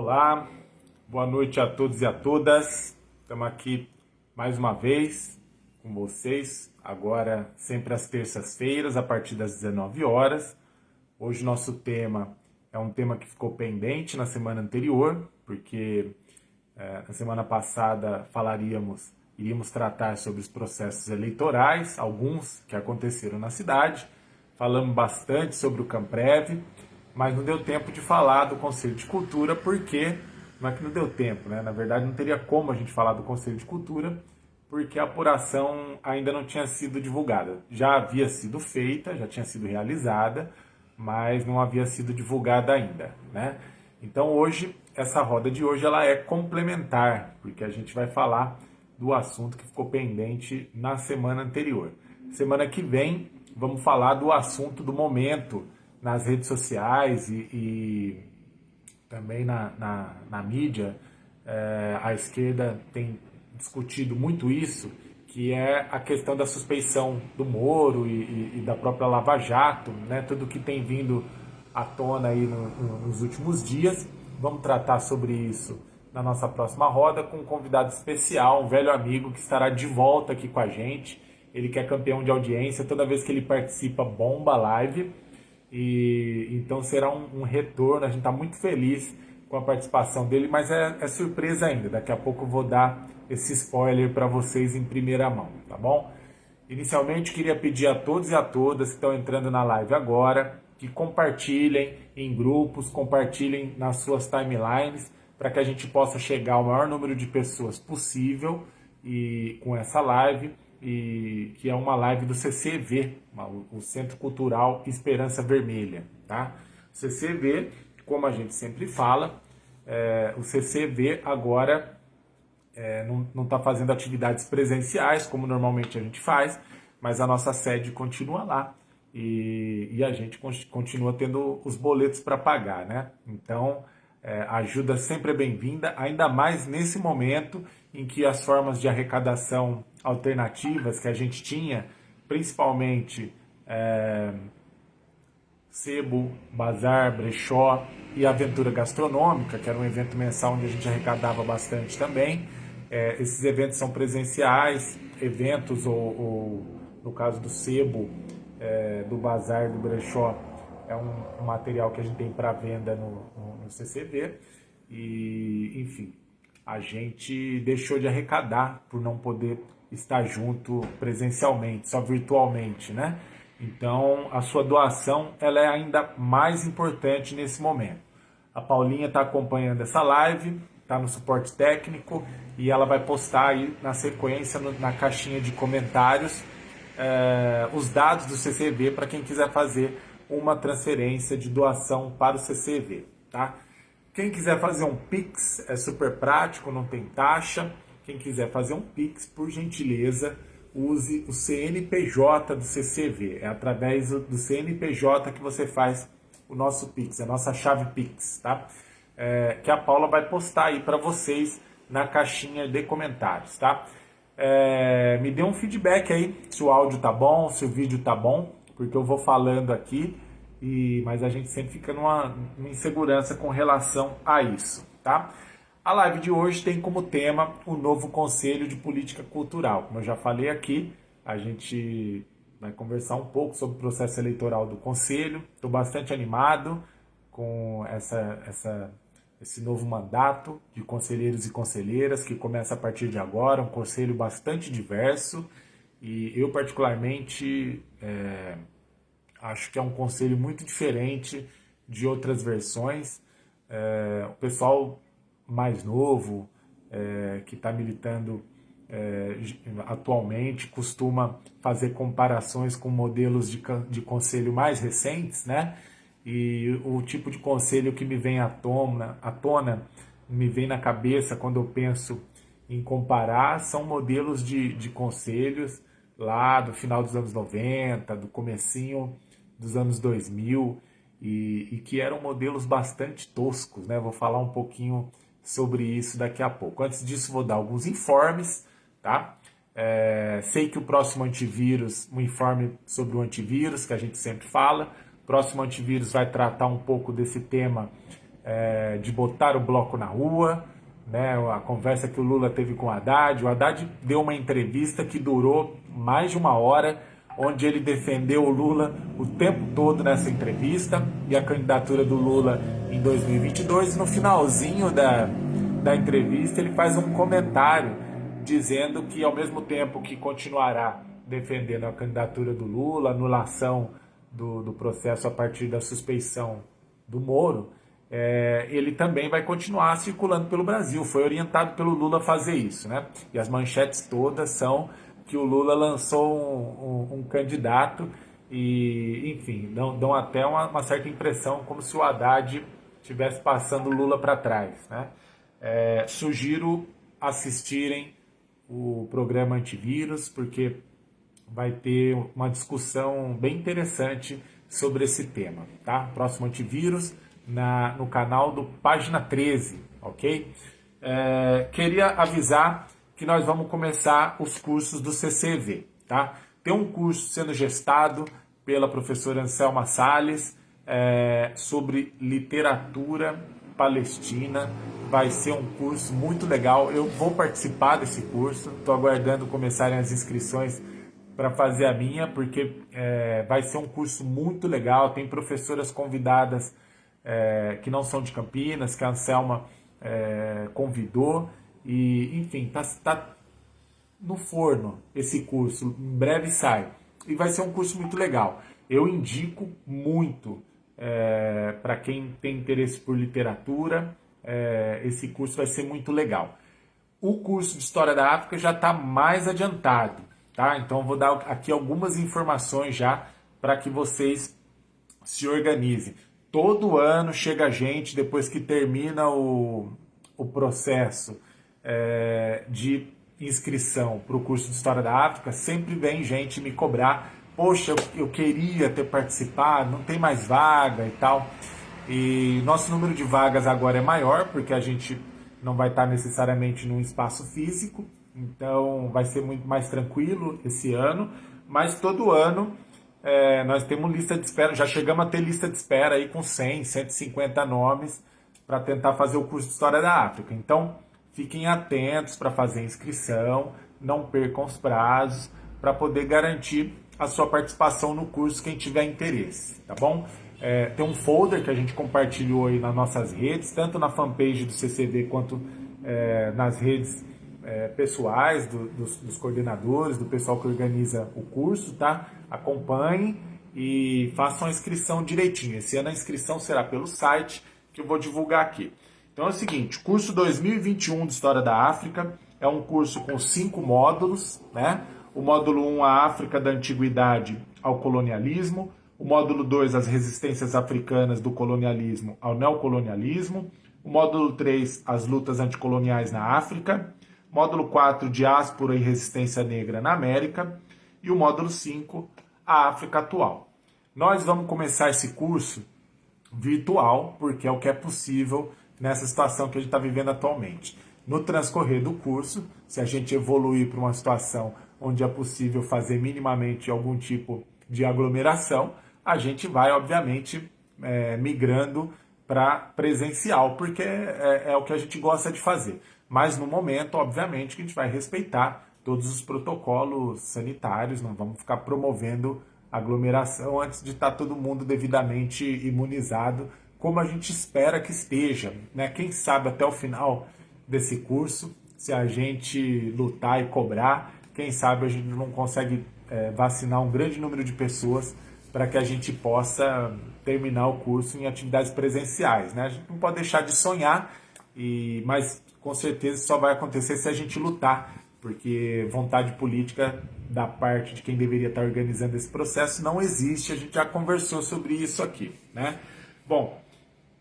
Olá, boa noite a todos e a todas. Estamos aqui mais uma vez com vocês, agora sempre às terças-feiras, a partir das 19 horas. Hoje nosso tema é um tema que ficou pendente na semana anterior, porque é, na semana passada falaríamos, iríamos tratar sobre os processos eleitorais, alguns que aconteceram na cidade. Falamos bastante sobre o Camprev, mas não deu tempo de falar do Conselho de Cultura, porque não é que não deu tempo, né? Na verdade, não teria como a gente falar do Conselho de Cultura, porque a apuração ainda não tinha sido divulgada. Já havia sido feita, já tinha sido realizada, mas não havia sido divulgada ainda, né? Então hoje, essa roda de hoje, ela é complementar, porque a gente vai falar do assunto que ficou pendente na semana anterior. Semana que vem, vamos falar do assunto do momento, nas redes sociais e, e também na, na, na mídia, é, a esquerda tem discutido muito isso, que é a questão da suspeição do Moro e, e, e da própria Lava Jato, né? tudo que tem vindo à tona aí no, no, nos últimos dias. Vamos tratar sobre isso na nossa próxima roda com um convidado especial, um velho amigo que estará de volta aqui com a gente. Ele que é campeão de audiência, toda vez que ele participa, bomba live. E então será um, um retorno. A gente está muito feliz com a participação dele, mas é, é, surpresa ainda. Daqui a pouco vou dar esse spoiler para vocês em primeira mão, tá bom? Inicialmente queria pedir a todos e a todas que estão entrando na live agora que compartilhem em grupos, compartilhem nas suas timelines para que a gente possa chegar ao maior número de pessoas possível e com essa live e que é uma live do CCV, o Centro Cultural Esperança Vermelha. Tá? CCV, como a gente sempre fala, é, o CCV agora é, não está fazendo atividades presenciais, como normalmente a gente faz, mas a nossa sede continua lá e, e a gente continua tendo os boletos para pagar. Né? Então, é, ajuda sempre é bem-vinda, ainda mais nesse momento em que as formas de arrecadação alternativas que a gente tinha, principalmente é, sebo, bazar, brechó e aventura gastronômica, que era um evento mensal onde a gente arrecadava bastante também. É, esses eventos são presenciais, eventos ou, ou no caso do sebo, é, do bazar, do brechó, é um, um, material que a gente tem para venda no, no, no CCV e, enfim, a gente deixou de arrecadar por não poder estar junto presencialmente, só virtualmente, né? Então, a sua doação ela é ainda mais importante nesse momento. A Paulinha está acompanhando essa live, está no suporte técnico e ela vai postar aí na sequência, no, na caixinha de comentários, eh, os dados do CCV para quem quiser fazer uma transferência de doação para o CCV, tá? Quem quiser fazer um Pix é super prático, não tem taxa. Quem quiser fazer um Pix, por gentileza, use o CNPJ do CCV. É através do CNPJ que você faz o nosso Pix, a nossa chave Pix, tá? É, que a Paula vai postar aí para vocês na caixinha de comentários, tá? É, me dê um feedback aí se o áudio tá bom, se o vídeo tá bom, porque eu vou falando aqui, e mas a gente sempre fica numa, numa insegurança com relação a isso, tá? A live de hoje tem como tema o novo Conselho de Política Cultural. Como eu já falei aqui, a gente vai conversar um pouco sobre o processo eleitoral do Conselho. Estou bastante animado com essa, essa, esse novo mandato de conselheiros e conselheiras que começa a partir de agora, um conselho bastante diverso e eu particularmente é, acho que é um conselho muito diferente de outras versões. É, o pessoal mais novo, é, que está militando é, atualmente, costuma fazer comparações com modelos de, de conselho mais recentes, né? E o tipo de conselho que me vem à tona, à tona me vem na cabeça quando eu penso em comparar, são modelos de, de conselhos lá do final dos anos 90, do comecinho dos anos 2000, e, e que eram modelos bastante toscos, né? Vou falar um pouquinho sobre isso daqui a pouco. Antes disso, vou dar alguns informes, tá? É, sei que o próximo antivírus, um informe sobre o antivírus, que a gente sempre fala, o próximo antivírus vai tratar um pouco desse tema é, de botar o bloco na rua, né, a conversa que o Lula teve com o Haddad. O Haddad deu uma entrevista que durou mais de uma hora, onde ele defendeu o Lula o tempo todo nessa entrevista e a candidatura do Lula em 2022. No finalzinho da, da entrevista, ele faz um comentário dizendo que, ao mesmo tempo que continuará defendendo a candidatura do Lula, anulação do, do processo a partir da suspeição do Moro, é, ele também vai continuar circulando pelo Brasil. Foi orientado pelo Lula a fazer isso, né? E as manchetes todas são que o Lula lançou um, um, um candidato e, enfim, dão, dão até uma, uma, certa impressão como se o Haddad estivesse passando o Lula para trás, né? É, sugiro assistirem o programa Antivírus, porque vai ter uma discussão bem interessante sobre esse tema, tá? Próximo Antivírus na, no canal do Página 13, ok? É, queria avisar que nós vamos começar os cursos do CCV, tá? Tem um curso sendo gestado pela professora Anselma Salles é, sobre literatura palestina. Vai ser um curso muito legal. Eu vou participar desse curso. Estou aguardando começarem as inscrições para fazer a minha, porque é, vai ser um curso muito legal. Tem professoras convidadas é, que não são de Campinas, que a Anselma é, convidou. E, enfim, está tá no forno esse curso. Em breve sai. E vai ser um curso muito legal. Eu indico muito é, para quem tem interesse por literatura. É, esse curso vai ser muito legal. O curso de História da África já está mais adiantado, tá? Então vou dar aqui algumas informações já para que vocês se organizem. Todo ano chega gente, depois que termina o, o processo é, de inscrição para o curso de História da África, sempre vem gente me cobrar, poxa, eu, eu queria ter participado, não tem mais vaga e tal. E nosso número de vagas agora é maior, porque a gente não vai estar necessariamente num espaço físico, então vai ser muito mais tranquilo esse ano, mas todo ano é, nós temos lista de espera, já chegamos a ter lista de espera aí com 100, 150 nomes para tentar fazer o curso de História da África. Então, fiquem atentos para fazer inscrição, não percam os prazos, para poder garantir a sua participação no curso, quem tiver interesse, tá bom? É, tem um folder que a gente compartilhou aí nas nossas redes, tanto na fanpage do CCD quanto é, nas redes é, pessoais do, dos, dos, coordenadores, do pessoal que organiza o curso, tá? Acompanhem e façam a inscrição direitinho. Esse ano a inscrição será pelo site que eu vou divulgar aqui. Então é o seguinte, curso 2021 de História da África é um curso com cinco módulos, né? O módulo 1, a África da Antiguidade ao Colonialismo. O módulo 2, as resistências africanas do colonialismo ao neocolonialismo. O módulo 3, as lutas anticoloniais na África módulo 4, Diáspora e Resistência Negra na América, e o módulo 5, a África Atual. Nós vamos começar esse curso virtual, porque é o que é possível nessa situação que a gente está vivendo atualmente. No transcorrer do curso, se a gente evoluir para uma situação onde é possível fazer minimamente algum tipo de aglomeração, a gente vai, obviamente, é, migrando para presencial, porque é, é, o que a gente gosta de fazer. Mas no momento, obviamente, que a gente vai respeitar todos os protocolos sanitários, não vamos ficar promovendo aglomeração antes de estar todo mundo devidamente imunizado, como a gente espera que esteja. Né? Quem sabe até o final desse curso, se a gente lutar e cobrar, quem sabe a gente não consegue é, vacinar um grande número de pessoas para que a gente possa terminar o curso em atividades presenciais. Né? A gente não pode deixar de sonhar, e, mas com certeza só vai acontecer se a gente lutar, porque vontade política da parte de quem deveria estar organizando esse processo não existe, a gente já conversou sobre isso aqui, né? Bom,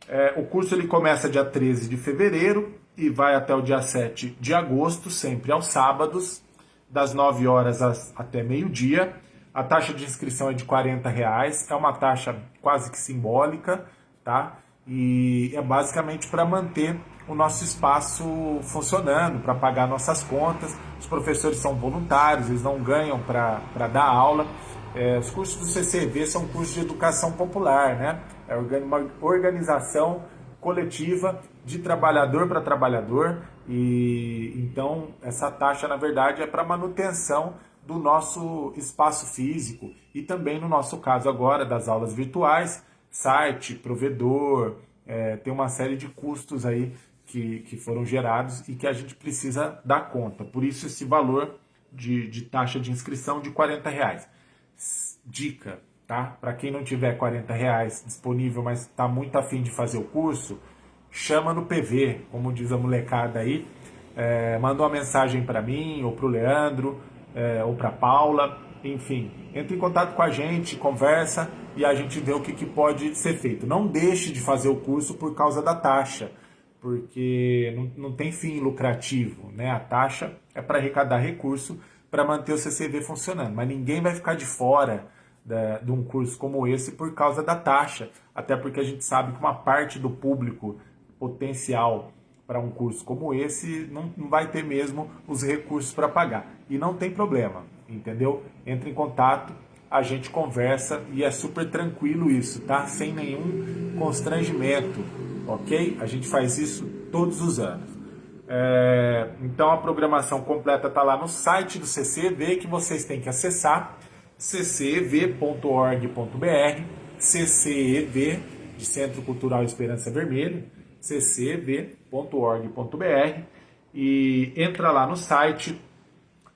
é, o curso ele começa dia 13 de fevereiro e vai até o dia 7 de agosto, sempre aos sábados, das 9 horas até meio-dia. A taxa de inscrição é de 40 reais, é uma taxa quase que simbólica, tá? E é basicamente para manter o nosso espaço funcionando, para pagar nossas contas. Os professores são voluntários, eles não ganham para dar aula. É, os cursos do CCV são cursos de educação popular, né? É uma organização coletiva de trabalhador para trabalhador e então essa taxa na verdade é para manutenção do nosso espaço físico e também no nosso caso agora das aulas virtuais, site, provedor, é, tem uma série de custos aí que, que foram gerados e que a gente precisa dar conta. Por isso esse valor de, de taxa de inscrição de 40 reais. Dica, tá? Para quem não tiver 40 reais disponível, mas está muito afim de fazer o curso, chama no PV, como diz a molecada aí, é, manda uma mensagem para mim ou para o Leandro, é, ou para Paula, enfim, entre em contato com a gente, conversa e a gente vê o que, que pode ser feito. Não deixe de fazer o curso por causa da taxa, porque não, não tem fim lucrativo, né? A taxa é para arrecadar recurso para manter o CCV funcionando, mas ninguém vai ficar de fora da, de um curso como esse por causa da taxa, até porque a gente sabe que uma parte do público potencial para um curso como esse não, não vai ter mesmo os recursos para pagar. E não tem problema, entendeu? Entre em contato, a gente conversa e é super tranquilo isso, tá? Sem nenhum constrangimento, ok? A gente faz isso todos os anos. É, então a programação completa está lá no site do CCEV que vocês têm que acessar ccev.org.br, CCEV de Centro Cultural Esperança Vermelha, ccev.org.br e entra lá no site,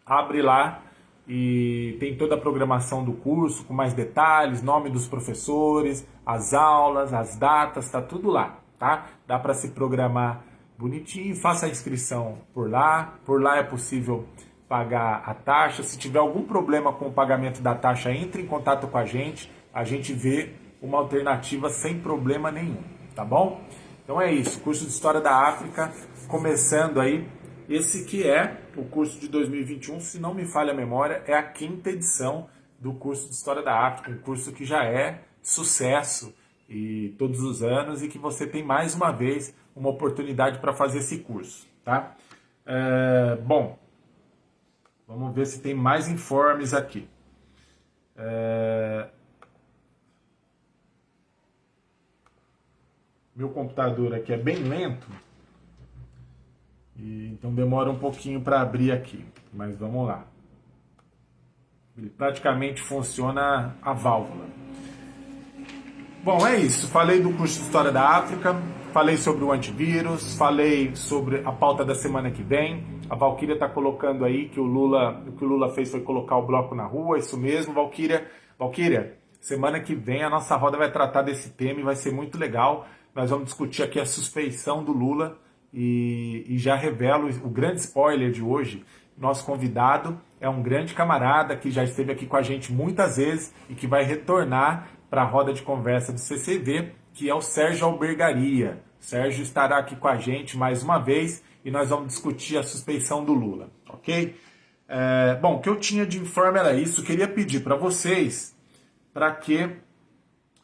abre lá e tem toda a programação do curso com mais detalhes, nome dos professores, as aulas, as datas, tá tudo lá, tá? Dá para se programar bonitinho, faça a inscrição por lá, por lá é possível pagar a taxa. Se tiver algum problema com o pagamento da taxa, entre em contato com a gente, a gente vê uma alternativa sem problema nenhum, tá bom? Então é isso, curso de História da África, começando aí, esse que é o curso de 2021, se não me falha a memória, é a quinta edição do curso de História da África, um curso que já é sucesso e todos os anos e que você tem mais uma vez uma oportunidade para fazer esse curso, tá? É, bom, vamos ver se tem mais informes aqui. É, meu computador aqui é bem lento, e, então demora um pouquinho para abrir aqui, mas vamos lá. Ele praticamente funciona a válvula. Bom, é isso. Falei do curso de História da África, falei sobre o antivírus, falei sobre a pauta da semana que vem. A Valquíria está colocando aí que o Lula, o que o Lula fez foi colocar o bloco na rua, isso mesmo, Valquíria. Valquíria, semana que vem a nossa roda vai tratar desse tema e vai ser muito legal. Nós vamos discutir aqui a suspeição do Lula e, e já revelo o grande spoiler de hoje. Nosso convidado é um grande camarada que já esteve aqui com a gente muitas vezes e que vai retornar para a roda de conversa do CCV, que é o Sérgio Albergaria. Sérgio estará aqui com a gente mais uma vez e nós vamos discutir a suspeição do Lula, ok? É, bom, o que eu tinha de informe era isso. Queria pedir para vocês para que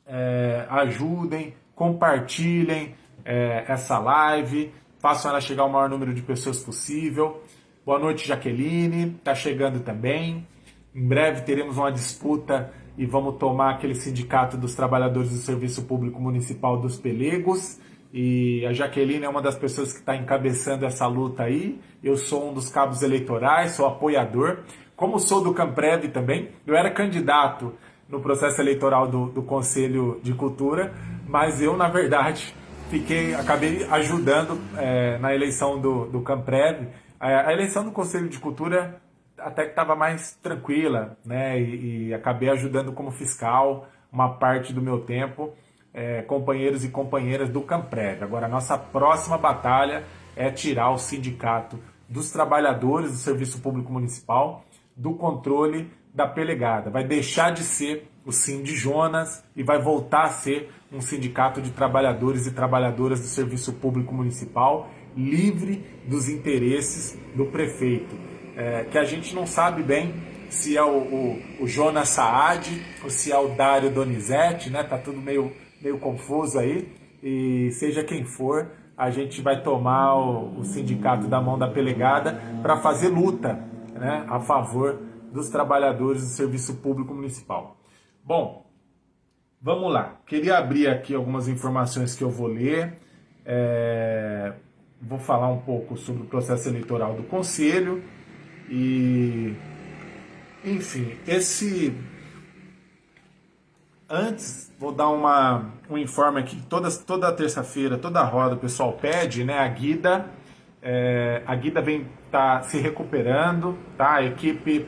é, ajudem, compartilhem é, essa live, façam ela chegar ao maior número de pessoas possível. Boa noite, Jaqueline, está chegando também. Em breve teremos uma disputa e vamos tomar aquele sindicato dos trabalhadores do Serviço Público Municipal dos Pelegos. E a Jaqueline é uma das pessoas que está encabeçando essa luta aí. Eu sou um dos cabos eleitorais, sou apoiador. Como sou do Camprev também, eu era candidato no processo eleitoral do, do Conselho de Cultura, mas eu, na verdade, fiquei, acabei ajudando é, na eleição do, do Camprev. A, a, eleição do Conselho de Cultura até que estava mais tranquila, né? E, e, acabei ajudando como fiscal uma parte do meu tempo, é, companheiros e companheiras do Camprev. Agora, nossa próxima batalha é tirar o sindicato dos trabalhadores do Serviço Público Municipal do controle da pelegada. Vai deixar de ser o Sim de Jonas e vai voltar a ser um sindicato de trabalhadores e trabalhadoras do serviço público municipal livre dos interesses do prefeito. É, que a gente não sabe bem se é o, o, o, Jonas Saad ou se é o Dário Donizete, né? Tá tudo meio, meio confuso aí. E seja quem for, a gente vai tomar o, o sindicato da mão da pelegada para fazer luta né, a favor dos trabalhadores do serviço público municipal. Bom, vamos lá. Queria abrir aqui algumas informações que eu vou ler. É, vou falar um pouco sobre o processo eleitoral do Conselho e, enfim, esse. Antes, vou dar uma, um informe aqui. Toda, toda terça-feira, toda roda, o pessoal pede, né? A Guida, é, a Guida vem tá se recuperando, tá? A equipe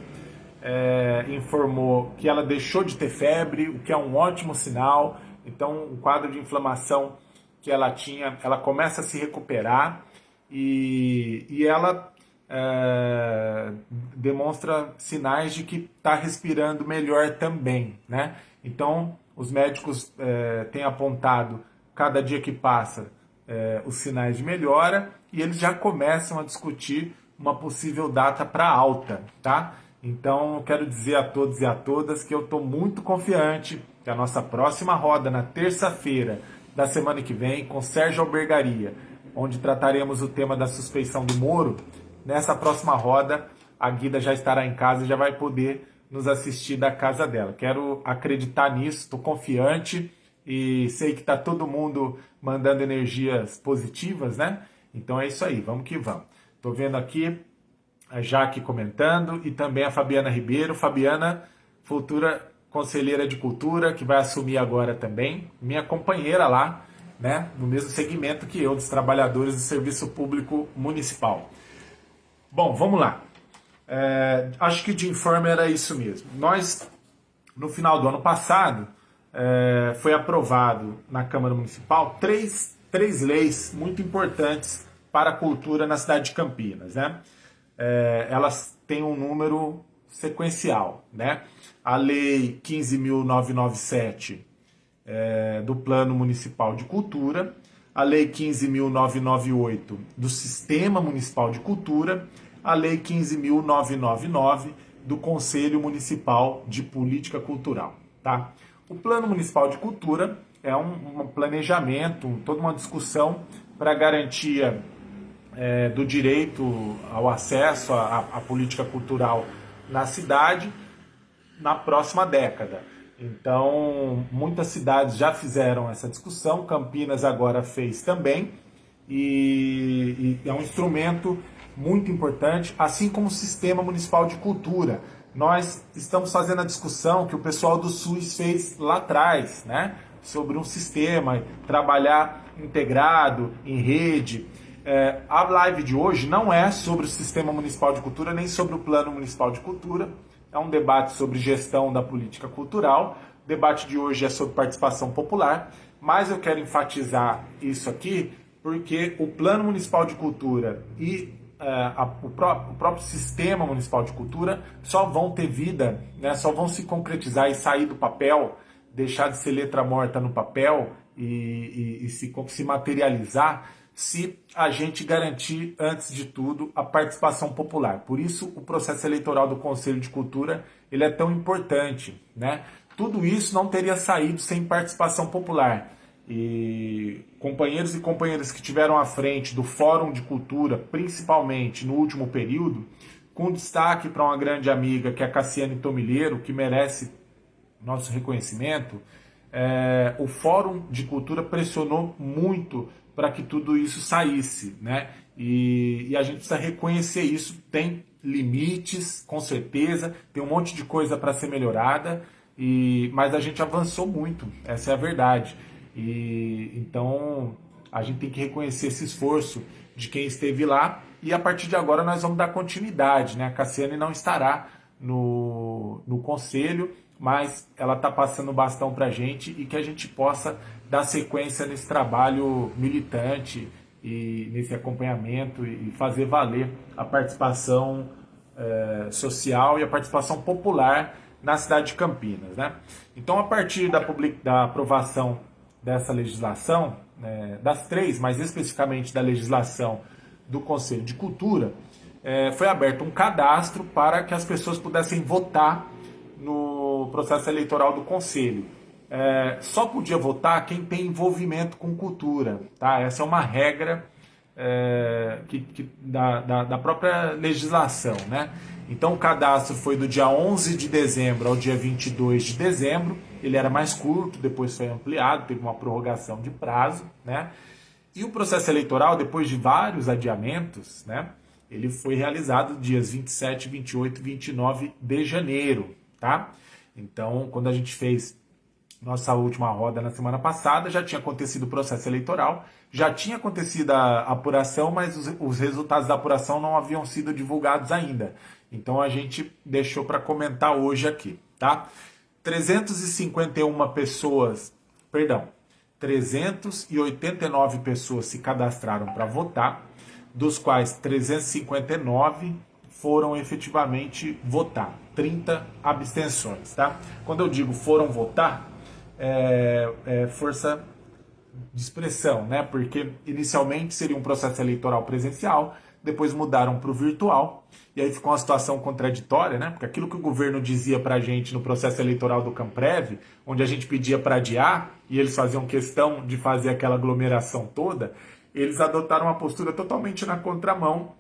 é, informou que ela deixou de ter febre, o que é um ótimo sinal. Então, o quadro de inflamação que ela tinha, ela começa a se recuperar e, e ela é, demonstra sinais de que está respirando melhor também, né? Então, os médicos é, têm apontado, cada dia que passa, é, os sinais de melhora e eles já começam a discutir uma possível data para alta, tá? Então, quero dizer a todos e a todas que eu estou muito confiante que a nossa próxima roda, na terça-feira da semana que vem, com Sérgio Albergaria, onde trataremos o tema da suspeição do Moro, nessa próxima roda, a Guida já estará em casa e já vai poder nos assistir da casa dela. Quero acreditar nisso, estou confiante e sei que está todo mundo mandando energias positivas, né? Então é isso aí, vamos que vamos. Estou vendo aqui a Jaque comentando e também a Fabiana Ribeiro. Fabiana, futura conselheira de cultura, que vai assumir agora também, minha companheira lá, né, no mesmo segmento que eu, dos trabalhadores do Serviço Público Municipal. Bom, vamos lá. É, acho que de informe era isso mesmo. Nós, no final do ano passado, é, foi aprovado na Câmara Municipal três, três leis muito importantes para a cultura na cidade de Campinas. Né? É, elas têm um número sequencial. Né? A Lei 15.997 é, do Plano Municipal de Cultura, a Lei 15.998 do Sistema Municipal de Cultura, a Lei 15.999 do Conselho Municipal de Política Cultural. Tá? O Plano Municipal de Cultura é um, um planejamento, toda uma discussão para garantia é, do direito ao acesso à, à política cultural na cidade na próxima década. Então, muitas cidades já fizeram essa discussão, Campinas agora fez também, e, e, é um instrumento muito importante, assim como o Sistema Municipal de Cultura. Nós estamos fazendo a discussão que o pessoal do SUS fez lá atrás, né? sobre um sistema, trabalhar integrado, em rede. É, a live de hoje não é sobre o Sistema Municipal de Cultura, nem sobre o Plano Municipal de Cultura. É um debate sobre gestão da política cultural. O debate de hoje é sobre participação popular, mas eu quero enfatizar isso aqui porque o Plano Municipal de Cultura e a, o, pró o, próprio Sistema Municipal de Cultura só vão ter vida, né, só vão se concretizar e sair do papel, deixar de ser letra morta no papel e, e, e se, se materializar se a gente garantir, antes de tudo, a participação popular. Por isso, o processo eleitoral do Conselho de Cultura ele é tão importante. Né? Tudo isso não teria saído sem participação popular. E companheiros e companheiras que tiveram à frente do Fórum de Cultura, principalmente no último período, com destaque para uma grande amiga que é a Cassiane Tomilheiro, que merece nosso reconhecimento, é, o Fórum de Cultura pressionou muito para que tudo isso saísse, né? E, e, a gente precisa reconhecer isso. Tem limites, com certeza, tem um monte de coisa para ser melhorada, e, mas a gente avançou muito, essa é a verdade. E então a gente tem que reconhecer esse esforço de quem esteve lá e a partir de agora nós vamos dar continuidade, né? A Cassiane não estará no, no conselho, mas ela está passando o bastão para a gente e que a gente possa dar sequência nesse trabalho militante e nesse acompanhamento e fazer valer a participação é, social e a participação popular na cidade de Campinas. Né? Então, a partir da, da aprovação dessa legislação, né, das três, mais especificamente da legislação do Conselho de Cultura, é, foi aberto um cadastro para que as pessoas pudessem votar no processo eleitoral do Conselho. É, só podia votar quem tem envolvimento com cultura. Tá? Essa é uma regra é, que, que, da, da, da, própria legislação. Né? Então o cadastro foi do dia 11 de dezembro ao dia 22 de dezembro. Ele era mais curto, depois foi ampliado, teve uma prorrogação de prazo. Né? E o processo eleitoral, depois de vários adiamentos, né, ele foi realizado dias 27, 28 e 29 de janeiro, tá? Então, quando a gente fez nossa última roda na semana passada, já tinha acontecido o processo eleitoral, já tinha acontecido a apuração, mas os, os resultados da apuração não haviam sido divulgados ainda. Então a gente deixou para comentar hoje aqui, tá? 351 pessoas, perdão, 389 pessoas se cadastraram para votar, dos quais 359 foram efetivamente votar, 30 abstenções, tá? Quando eu digo foram votar, é, é força de expressão, né? Porque inicialmente seria um processo eleitoral presencial, depois mudaram para o virtual, e aí ficou uma situação contraditória, né? Porque aquilo que o governo dizia para a gente no processo eleitoral do Camprev, onde a gente pedia para adiar, e eles faziam questão de fazer aquela aglomeração toda, eles adotaram uma postura totalmente na contramão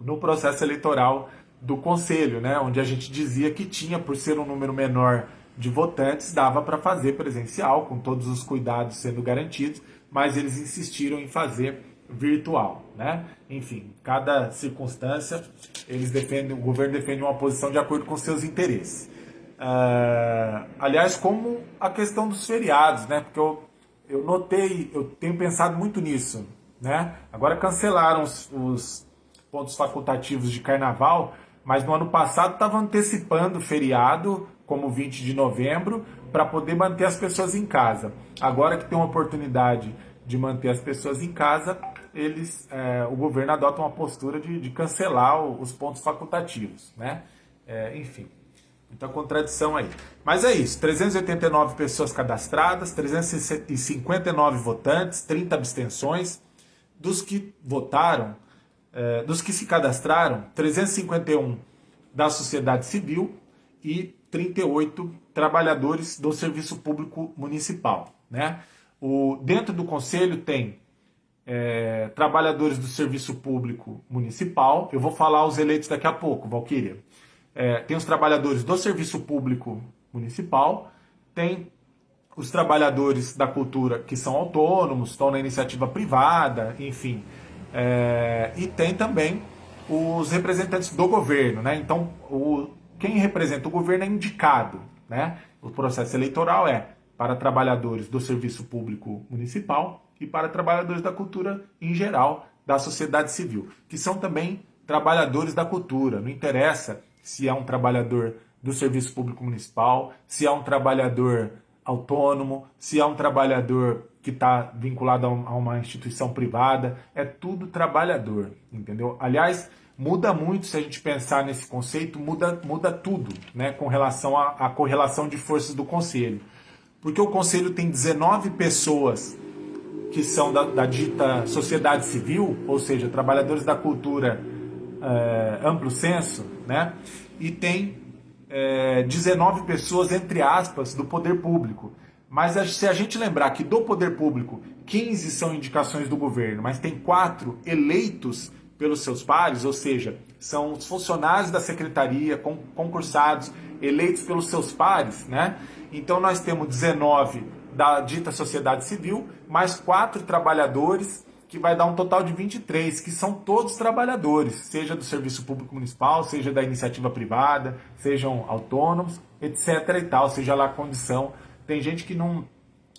no processo eleitoral do Conselho, né? Onde a gente dizia que tinha, por ser um número menor de votantes, dava para fazer presencial, com todos os cuidados sendo garantidos, mas eles insistiram em fazer virtual, né? Enfim, cada circunstância, eles defendem, o governo defende uma posição de acordo com seus interesses. Uh, aliás, como a questão dos feriados, né? Porque eu, eu notei, eu tenho pensado muito nisso, né? Agora cancelaram os, os pontos facultativos de carnaval, mas no ano passado estava antecipando o feriado, como 20 de novembro, para poder manter as pessoas em casa. Agora que tem uma oportunidade de manter as pessoas em casa, eles, é, o governo adota uma postura de, de cancelar os pontos facultativos, né? É, enfim, muita contradição aí. Mas é isso, 389 pessoas cadastradas, 359 votantes, 30 abstenções. Dos que votaram, é, dos que se cadastraram, 351 da sociedade civil e 38 trabalhadores do serviço público municipal. Né? O, dentro do conselho tem é, trabalhadores do serviço público municipal. Eu vou falar os eleitos daqui a pouco, Valquíria. É, tem os trabalhadores do serviço público municipal, tem os trabalhadores da cultura que são autônomos, estão na iniciativa privada, enfim. É, e tem também os representantes do governo, né? Então, o, quem representa o governo é indicado, né? O processo eleitoral é para trabalhadores do serviço público municipal e para trabalhadores da cultura em geral, da sociedade civil, que são também trabalhadores da cultura. Não interessa se é um trabalhador do serviço público municipal, se é um trabalhador autônomo, se é um trabalhador que está vinculado a uma instituição privada, é tudo trabalhador, entendeu? Aliás, muda muito se a gente pensar nesse conceito, muda, muda tudo, né, com relação à, correlação de forças do conselho. Porque o conselho tem 19 pessoas que são da, da dita sociedade civil, ou seja, trabalhadores da cultura é, amplo senso, né? e tem é, 19 pessoas, entre aspas, do poder público. Mas se a gente lembrar que do poder público, 15 são indicações do governo, mas tem quatro eleitos pelos seus pares, ou seja, são os funcionários da secretaria, concursados, eleitos pelos seus pares, né? Então nós temos 19 da dita sociedade civil, mais quatro trabalhadores, que vai dar um total de 23, que são todos trabalhadores, seja do serviço público municipal, seja da iniciativa privada, sejam autônomos, etc. e tal, seja lá a condição. Tem gente que não,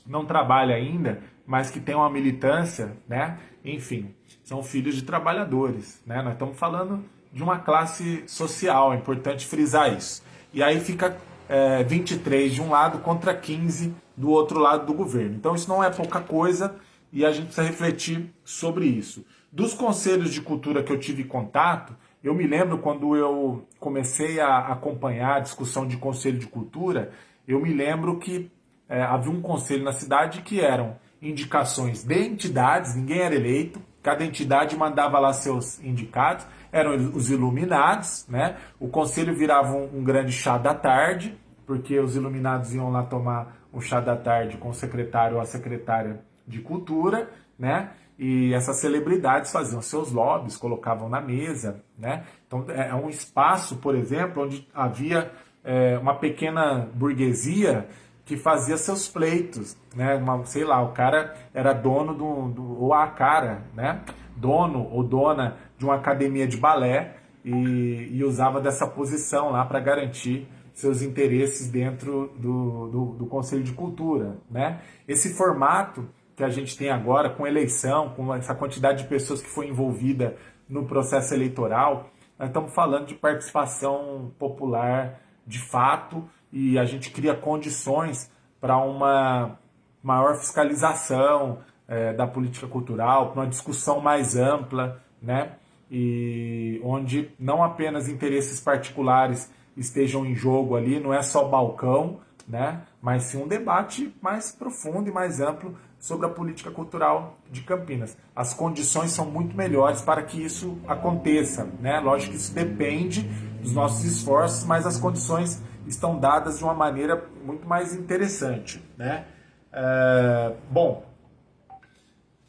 não trabalha ainda, mas que tem uma militância, né? Enfim, são filhos de trabalhadores, né? Nós estamos falando de uma classe social, é importante frisar isso. E aí fica é, 23 de um lado contra 15 do outro lado do governo. Então isso não é pouca coisa e a gente precisa refletir sobre isso. Dos conselhos de cultura que eu tive contato, eu me lembro quando eu comecei a acompanhar a discussão de conselho de cultura, eu me lembro que é, havia um conselho na cidade que eram indicações de entidades, ninguém era eleito, cada entidade mandava lá seus indicados, eram os iluminados, né? O conselho virava um, um grande chá da tarde, porque os iluminados iam lá tomar um chá da tarde com o secretário ou a secretária de cultura, né? E essas celebridades faziam seus lobbies, colocavam na mesa, né? Então é, é um espaço, por exemplo, onde havia é, uma pequena burguesia que fazia seus pleitos, né? Uma, sei lá, o cara era dono do, do, ou a cara, né? Dono ou dona de uma academia de balé e, e usava dessa posição lá para garantir seus interesses dentro do, do, do, Conselho de Cultura, né? Esse formato que a gente tem agora, com eleição, com essa quantidade de pessoas que foi envolvida no processo eleitoral, nós estamos falando de participação popular de fato e a gente cria condições para uma maior fiscalização é, da política cultural, para uma discussão mais ampla, né? E onde não apenas interesses particulares estejam em jogo ali, não é só balcão, né? Mas sim um debate mais profundo e mais amplo sobre a política cultural de Campinas. As condições são muito melhores para que isso aconteça, né? Lógico que isso depende dos nossos esforços, mas as condições estão dadas de uma maneira muito mais interessante. Né? É, bom,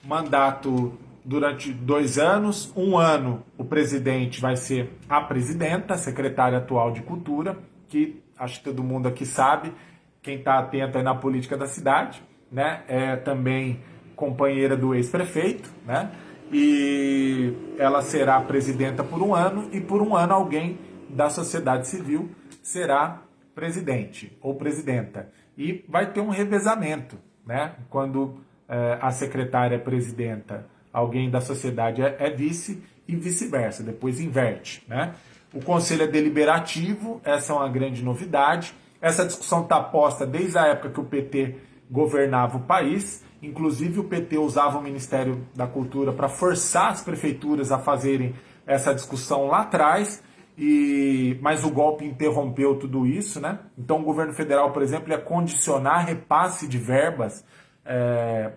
mandato durante dois anos. Um ano o presidente vai ser a presidenta, a secretária atual de Cultura, que acho que todo mundo aqui sabe, quem está atento aí na política da cidade, né? É também companheira do ex-prefeito, né? E ela será presidenta por um ano e por um ano alguém da sociedade civil será presidente ou presidenta. E vai ter um revezamento, né? Quando é, a secretária é presidenta, alguém da sociedade é, é vice e vice-versa, depois inverte, né? O conselho é deliberativo, essa é uma grande novidade. Essa discussão está posta desde a época que o PT governava o país. Inclusive, o PT usava o Ministério da Cultura para forçar as prefeituras a fazerem essa discussão lá atrás e mas o golpe interrompeu tudo isso, né? Então o governo federal, por exemplo, ia condicionar repasse de verbas, é,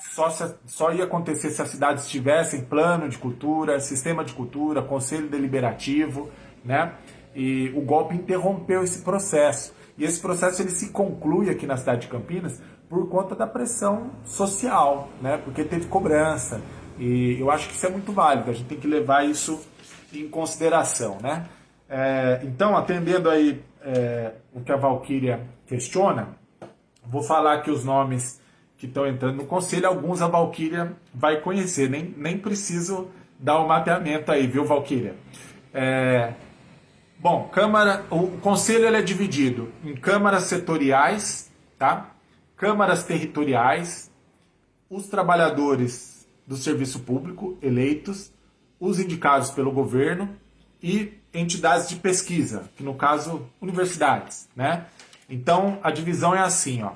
só, se, só ia acontecer se as cidades tivessem plano de cultura, sistema de cultura, conselho deliberativo, né? E o golpe interrompeu esse processo. E esse processo ele se conclui aqui na cidade de Campinas por conta da pressão social, né? Porque teve cobrança. E eu acho que isso é muito válido. A gente tem que levar isso em consideração, né? É, então, atendendo aí é, o que a Valkyria questiona, vou falar aqui os nomes que estão entrando no conselho, alguns a Valkyria vai conhecer, nem, nem preciso dar o um mapeamento aí, viu, Valkyria? É, bom, Câmara, o conselho ele é dividido em câmaras setoriais, tá? câmaras territoriais, os trabalhadores do serviço público eleitos os indicados pelo governo e entidades de pesquisa, que no caso, universidades, né? Então, a divisão é assim, ó.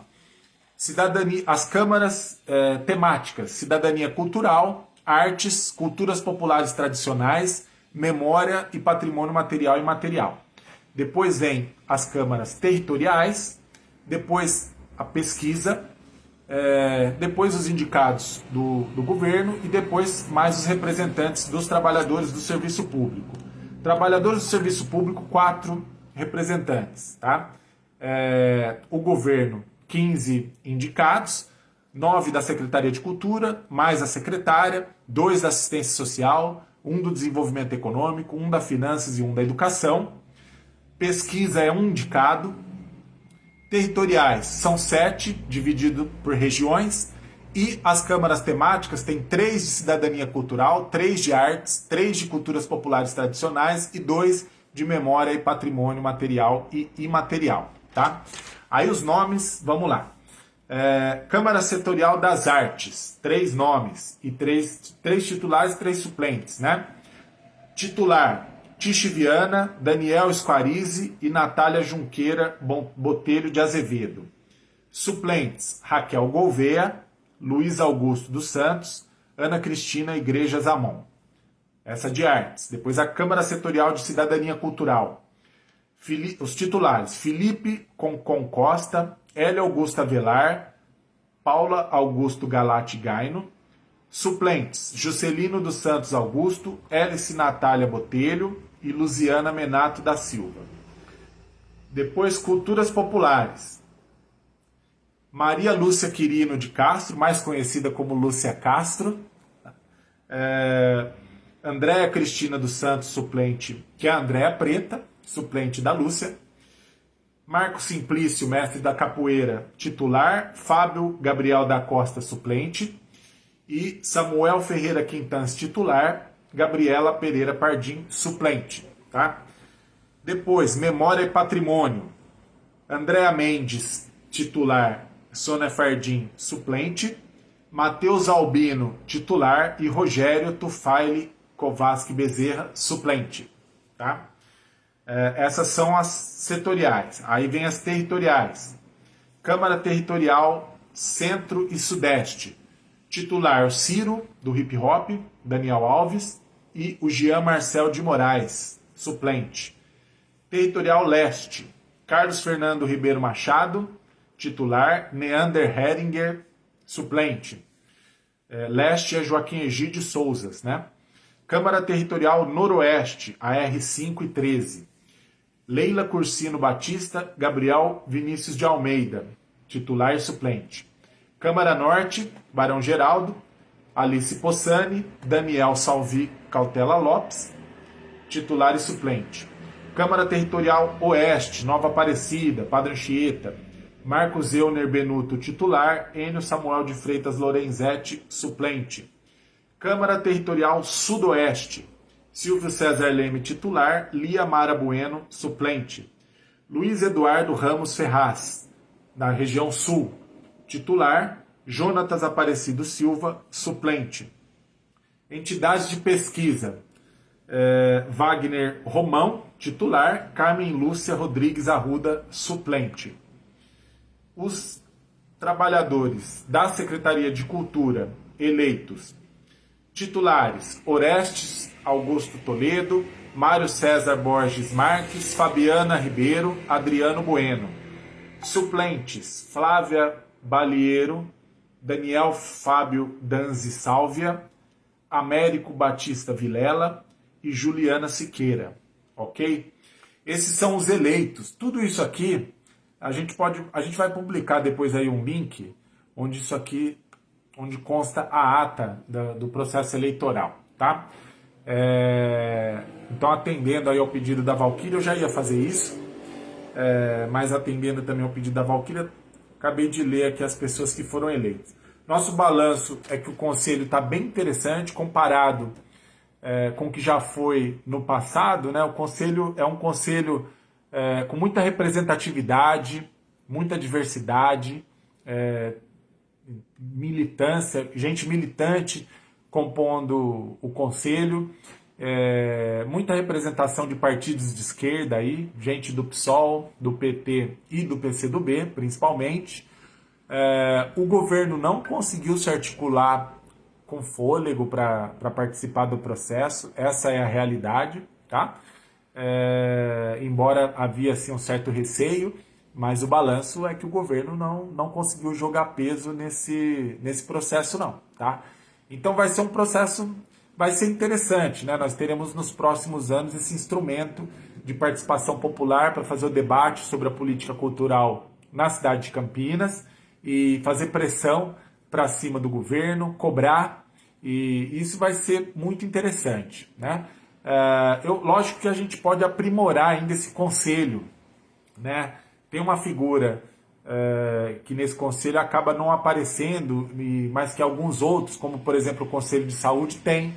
Cidadania, as câmaras é, temáticas, cidadania cultural, artes, culturas populares tradicionais, memória e patrimônio material e imaterial. Depois vem as câmaras territoriais, depois a pesquisa, é, depois os indicados do, do governo e depois mais os representantes dos trabalhadores do serviço público. Trabalhadores do serviço público, quatro representantes. Tá? É, o governo, 15 indicados, nove da Secretaria de Cultura, mais a secretária, dois da Assistência Social, um do Desenvolvimento Econômico, um da Finanças e um da Educação. Pesquisa é um indicado, territoriais são sete, dividido por regiões, e as câmaras temáticas têm três de cidadania cultural, três de artes, três de culturas populares tradicionais e dois de memória e patrimônio material e imaterial. Tá? Aí os nomes, vamos lá. É, Câmara Setorial das Artes, três nomes e três, três titulares e três suplentes. Né? Titular, Tiche Viana, Daniel Squarize e Natália Junqueira Botelho de Azevedo. Suplentes: Raquel Gouveia, Luiz Augusto dos Santos, Ana Cristina Igreja Zamon. Essa de artes. Depois a Câmara Setorial de Cidadania Cultural. Os titulares: Felipe Concon Costa, Hélia Augusta Velar, Paula Augusto Galati Gaino. Suplentes: Juscelino dos Santos Augusto, Hélice Natália Botelho, e Luziana Menato da Silva. Depois, culturas populares. Maria Lúcia Quirino de Castro, mais conhecida como Lúcia Castro. É, Andréa Cristina dos Santos, suplente, que é Andréa Preta, suplente da Lúcia. Marco Simplício, mestre da capoeira, titular, Fábio Gabriel da Costa, suplente, e Samuel Ferreira Quintans, titular, Gabriela Pereira Pardim, suplente. Tá? Depois, Memória e Patrimônio, Andréa Mendes, titular, Sônia Fardim, suplente, Matheus Albino, titular, e Rogério Tufaile Kovaski Bezerra, suplente. Tá? É, essas são as setoriais. Aí vem as territoriais. Câmara Territorial Centro e Sudeste. Titular Ciro, do hip hop, Daniel Alves, e o Jean Marcel de Moraes, suplente. Territorial Leste. Carlos Fernando Ribeiro Machado, titular. Neander Heringer, suplente. É, leste é Joaquim Egídio Souzas, né? Câmara Territorial Noroeste, AR5 e 13. Leila Cursino Batista, Gabriel Vinícius de Almeida, titular e suplente. Câmara Norte, Barão Geraldo, Alice Possani, Daniel Salvi Cautela Lopes, titular e suplente. Câmara Territorial Oeste, Nova Aparecida, Padre Anchieta, Marcos Euner Benuto, titular, Enio Samuel de Freitas Lorenzetti, suplente. Câmara Territorial Sudoeste, Silvio César Leme, titular, Lia Mara Bueno, suplente. Luiz Eduardo Ramos Ferraz, na região sul, titular, Jonatas Aparecido Silva, suplente. Entidades de pesquisa, eh, Wagner Romão, titular, Carmen Lúcia Rodrigues Arruda, suplente. Os trabalhadores da Secretaria de Cultura eleitos, titulares, Orestes Augusto Toledo, Mário César Borges Marques, Fabiana Ribeiro, Adriano Bueno. Suplentes: Flávia Balieiro, Daniel Fábio Danzi Sálvia, Américo Batista Vilela e Juliana Siqueira, ok? Esses são os eleitos. Tudo isso aqui a gente pode, a gente vai publicar depois aí um link onde isso aqui, onde consta a ata do, do processo eleitoral, tá? É, então, atendendo aí ao pedido da Valquíria, eu já ia fazer isso, é, mas atendendo também ao pedido da Valquíria, acabei de ler aqui as pessoas que foram eleitas. Nosso balanço é que o conselho está bem interessante comparado é, com o que já foi no passado. Né? O conselho é um conselho é, com muita representatividade, muita diversidade, é, militância, gente militante compondo o conselho, é, muita representação de partidos de esquerda aí, gente do PSOL, do PT e do PCdoB, principalmente. É, o governo não conseguiu se articular com fôlego para participar do processo, essa é a realidade, tá? É, embora havia assim, um certo receio, mas o balanço é que o governo não, não conseguiu jogar peso nesse, nesse processo não, tá? Então vai ser um processo, vai ser interessante, né? Nós teremos nos próximos anos esse instrumento de participação popular para fazer o debate sobre a política cultural na cidade de Campinas e fazer pressão para cima do governo, cobrar, e isso vai ser muito interessante, né? Uh, eu, lógico que a gente pode aprimorar ainda esse conselho, né? Tem uma figura é, que nesse conselho acaba não aparecendo, mas que alguns outros, como por exemplo o Conselho de Saúde, tem,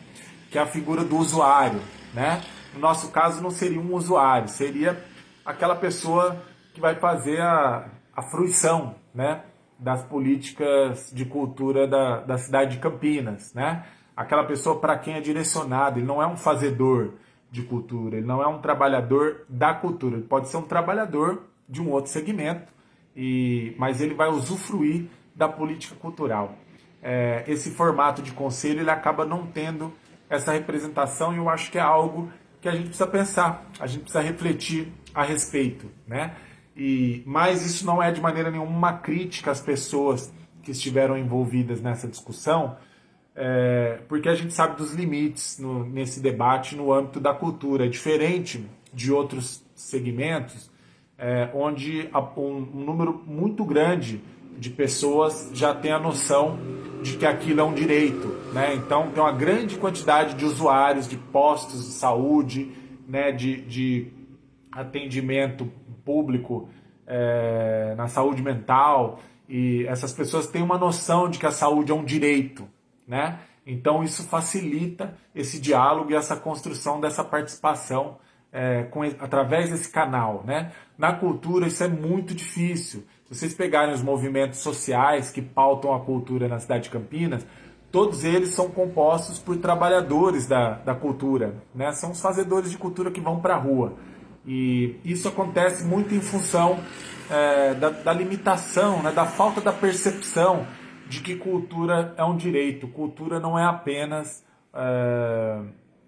que é a figura do usuário. Né? No nosso caso, não seria um usuário, seria aquela pessoa que vai fazer a, a fruição né, das políticas de cultura da, da cidade de Campinas. Né? Aquela pessoa para quem é direcionado, ele não é um fazedor de cultura, ele não é um trabalhador da cultura, ele pode ser um trabalhador de um outro segmento, e, mas ele vai usufruir da política cultural. É, esse formato de conselho ele acaba não tendo essa representação e eu acho que é algo que a gente precisa pensar, a gente precisa refletir a respeito, né? E, mas isso não é de maneira nenhuma uma crítica às pessoas que estiveram envolvidas nessa discussão, é, porque a gente sabe dos limites no, nesse debate no âmbito da cultura. Diferente de outros segmentos é, onde um, número muito grande de pessoas já tem a noção de que aquilo é um direito. Né? Então, tem uma grande quantidade de usuários de postos de saúde, né, de, de atendimento público é, na saúde mental, e essas pessoas têm uma noção de que a saúde é um direito, né? Então isso facilita esse diálogo e essa construção dessa participação é, com, através desse canal, né? Na cultura isso é muito difícil. Se vocês pegarem os movimentos sociais que pautam a cultura na cidade de Campinas, todos eles são compostos por trabalhadores da, da cultura, né? São os fazedores de cultura que vão para a rua. E isso acontece muito em função é, da, da, limitação, né, da falta da percepção de que cultura é um direito. Cultura não é apenas é,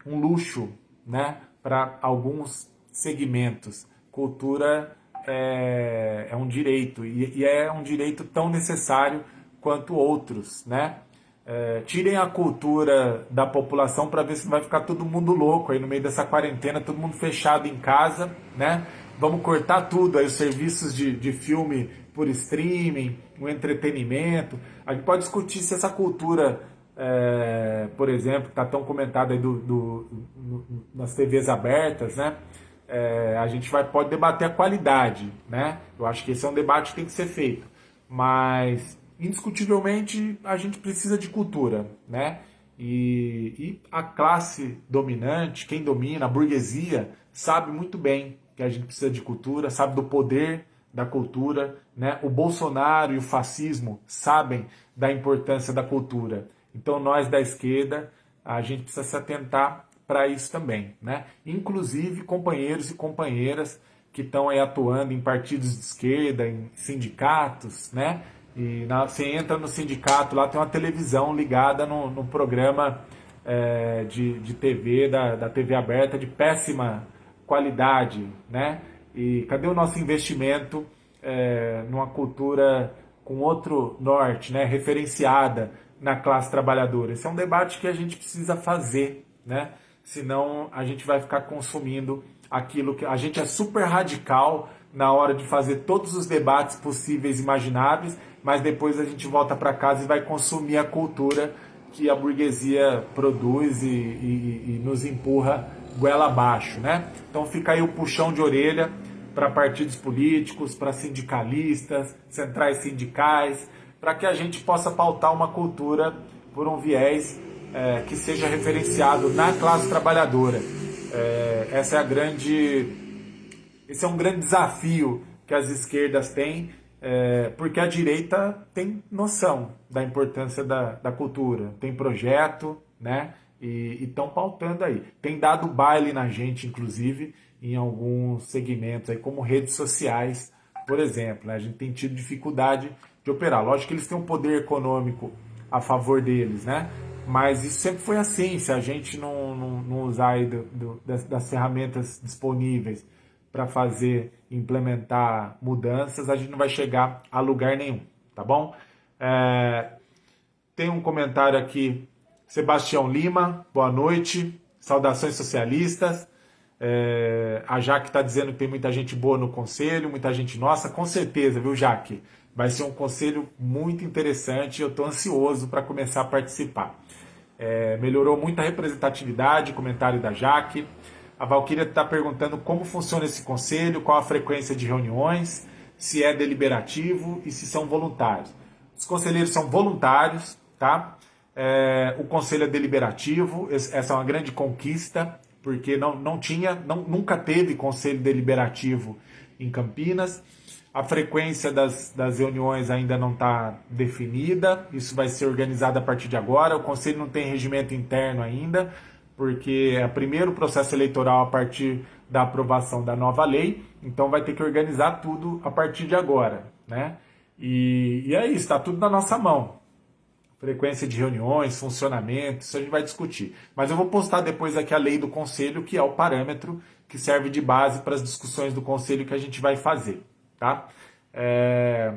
um luxo né, para alguns segmentos. Cultura é, é um direito e, e, é um direito tão necessário quanto outros. Né? É, tirem a cultura da população para ver se não vai ficar todo mundo louco aí no meio dessa quarentena, todo mundo fechado em casa, né? Vamos cortar tudo aí, os serviços de, de filme por streaming, o entretenimento. A gente pode discutir se essa cultura, é, por exemplo, está tão comentada aí do, do, do, nas TVs abertas, né? É, a gente vai, pode debater a qualidade, né? Eu acho que esse é um debate que tem que ser feito. Mas indiscutivelmente a gente precisa de cultura, né? E, e, a classe dominante, quem domina, a burguesia, sabe muito bem que a gente precisa de cultura, sabe do poder da cultura, né? O Bolsonaro e o fascismo sabem da importância da cultura. Então nós da esquerda, a gente precisa se atentar para isso também, né? Inclusive companheiros e companheiras que estão aí atuando em partidos de esquerda, em sindicatos, né? E na, você entra no sindicato, lá tem uma televisão ligada no, no programa é, de, de TV, da, da TV aberta, de péssima qualidade, né? E cadê o nosso investimento é, numa cultura com outro norte, né? Referenciada na classe trabalhadora. Esse é um debate que a gente precisa fazer, né? Senão a gente vai ficar consumindo aquilo que... A gente é super radical na hora de fazer todos os debates possíveis imagináveis, mas depois a gente volta para casa e vai consumir a cultura que a burguesia produz e, e, e nos empurra goela abaixo, né? Então fica aí o puxão de orelha para partidos políticos, para sindicalistas, centrais sindicais, para que a gente possa pautar uma cultura por um viés é, que seja referenciado na classe trabalhadora. É, essa é a grande, esse é um grande desafio que as esquerdas têm é, porque a direita tem noção da importância da, da cultura, tem projeto, né? E estão pautando aí. Tem dado baile na gente, inclusive, em alguns segmentos, aí, como redes sociais, por exemplo. Né? A gente tem tido dificuldade de operar. Lógico que eles têm um poder econômico a favor deles, né? Mas isso sempre foi assim, se a gente não, não, não usar do, do, das, das ferramentas disponíveis para fazer, implementar mudanças, a gente não vai chegar a lugar nenhum, tá bom? É, tem um comentário aqui, Sebastião Lima, boa noite, saudações socialistas. É, a Jaque está dizendo que tem muita gente boa no conselho, muita gente nossa, com certeza, viu, Jaque? Vai ser um conselho muito interessante e eu estou ansioso para começar a participar. É, melhorou muito a representatividade, comentário da Jaque. A Valquíria está perguntando como funciona esse conselho, qual a frequência de reuniões, se é deliberativo e se são voluntários. Os conselheiros são voluntários, tá? É, o conselho é deliberativo, essa é uma grande conquista, porque não, não tinha, não, nunca teve conselho deliberativo em Campinas. A frequência das, das reuniões ainda não está definida, isso vai ser organizado a partir de agora. O conselho não tem regimento interno ainda, porque é o primeiro processo eleitoral a partir da aprovação da nova lei, então vai ter que organizar tudo a partir de agora, né? E, e é isso, está tudo na nossa mão. Frequência de reuniões, funcionamento, isso a gente vai discutir. Mas eu vou postar depois aqui a lei do conselho, que é o parâmetro que serve de base para as discussões do conselho que a gente vai fazer, tá? É...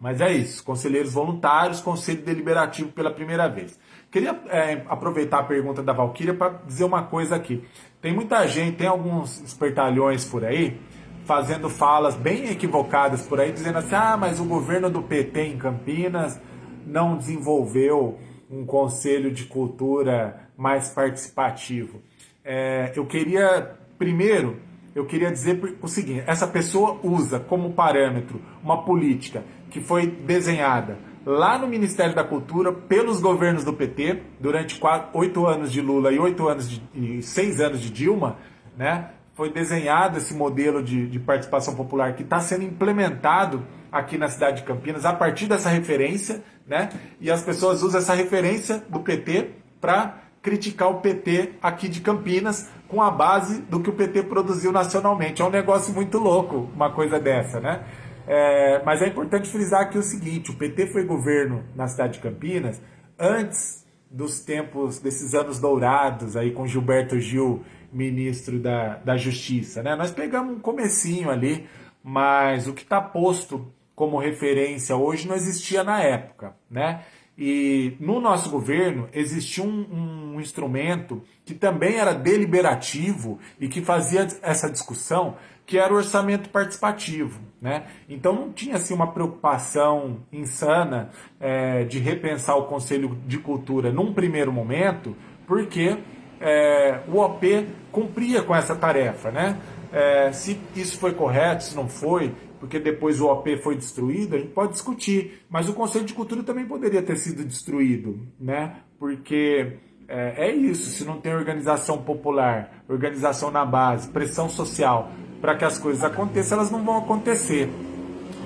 Mas é isso, conselheiros voluntários, conselho deliberativo pela primeira vez. Queria é, aproveitar a pergunta da Valquíria para dizer uma coisa aqui. Tem muita gente, tem alguns espertalhões por aí, fazendo falas bem equivocadas por aí, dizendo assim, ah, mas o governo do PT em Campinas não desenvolveu um conselho de cultura mais participativo. É, eu queria, primeiro, eu queria dizer o seguinte: essa pessoa usa como parâmetro uma política que foi desenhada lá no Ministério da Cultura pelos governos do PT durante oito anos de Lula e oito anos de, e seis anos de Dilma, né? Foi desenhado esse modelo de, de participação popular que está sendo implementado aqui na cidade de Campinas a partir dessa referência, né? E as pessoas usam essa referência do PT para criticar o PT aqui de Campinas com a base do que o PT produziu nacionalmente. É um negócio muito louco, uma coisa dessa, né? É, mas é importante frisar aqui o seguinte: o PT foi governo na cidade de Campinas antes dos tempos, desses anos dourados aí com Gilberto Gil, ministro da, da Justiça. Né? Nós pegamos um comecinho ali, mas o que está posto como referência hoje não existia na época. Né? E no nosso governo existia um, um, instrumento que também era deliberativo e que fazia essa discussão, que era o orçamento participativo. Né? Então não tinha assim, uma preocupação insana é, de repensar o Conselho de Cultura num primeiro momento, porque é, o OP cumpria com essa tarefa. Né? É, se isso foi correto, se não foi, porque depois o OP foi destruído, a gente pode discutir. Mas o Conselho de Cultura também poderia ter sido destruído, né? Porque é, é isso, se não tem organização popular, organização na base, pressão social para que as coisas aconteçam, elas não vão acontecer,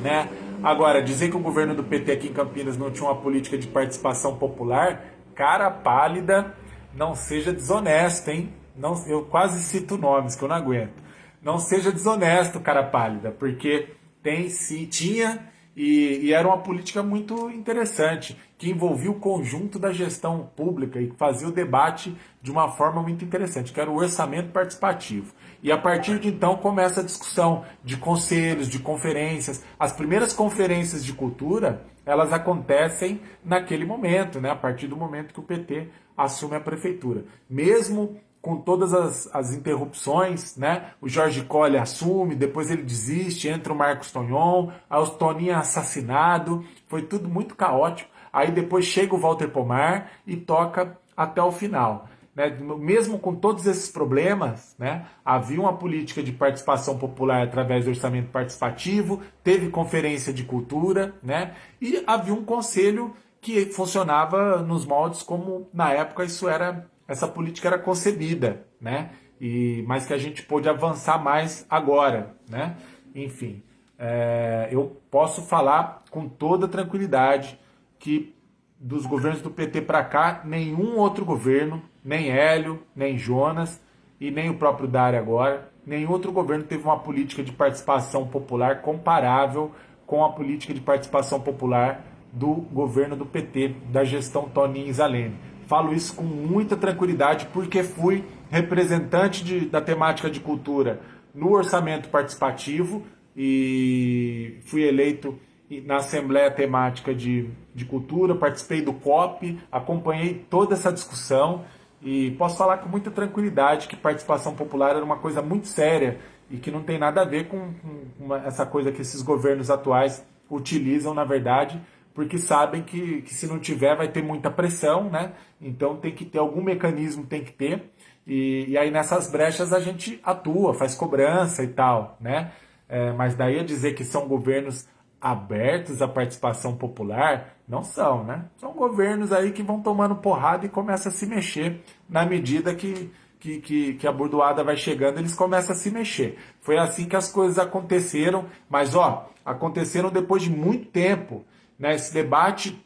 né? Agora, dizer que o governo do PT aqui em Campinas não tinha uma política de participação popular, cara pálida, não seja desonesto, hein? Não, eu quase cito nomes que eu não aguento. Não seja desonesto, cara pálida, porque tem sim, tinha e, e, era uma política muito interessante, que envolvia o conjunto da gestão pública e fazia o debate de uma forma muito interessante, que era o orçamento participativo. E a partir de então começa a discussão de conselhos, de conferências. As primeiras conferências de cultura, elas acontecem naquele momento, né? a partir do momento que o PT assume a prefeitura. Mesmo com todas as, as interrupções, né? O Jorge Colli assume, depois ele desiste, entra o Marcos Tonhon, aí o Toninho é assassinado, foi tudo muito caótico. Aí depois chega o Walter Pomar e toca até o final. Né? Mesmo com todos esses problemas, né? havia uma política de participação popular através do orçamento participativo, teve conferência de cultura, né? e havia um conselho que funcionava nos moldes como na época isso era essa política era concebida, né? E, mas que a gente pôde avançar mais agora, né? Enfim, é, eu posso falar com toda tranquilidade que dos governos do PT para cá, nenhum outro governo, nem Hélio, nem Jonas e nem o próprio Dário agora, nenhum outro governo teve uma política de participação popular comparável com a política de participação popular do governo do PT, da gestão Toninho Zalene. Falo isso com muita tranquilidade porque fui representante de, da temática de cultura no orçamento participativo e fui eleito na Assembleia Temática de, de Cultura, participei do COP, acompanhei toda essa discussão e posso falar com muita tranquilidade que participação popular era uma coisa muito séria e que não tem nada a ver com, com uma, essa coisa que esses governos atuais utilizam, na verdade, porque sabem que, que se não tiver vai ter muita pressão, né? Então tem que ter algum mecanismo, tem que ter. E, e aí nessas brechas a gente atua, faz cobrança e tal, né? É, mas daí a dizer que são governos abertos à participação popular, não são, né? São governos aí que vão tomando porrada e começam a se mexer na medida que, que, que, que, a bordoada vai chegando, eles começam a se mexer. Foi assim que as coisas aconteceram, mas ó, aconteceram depois de muito tempo né, esse debate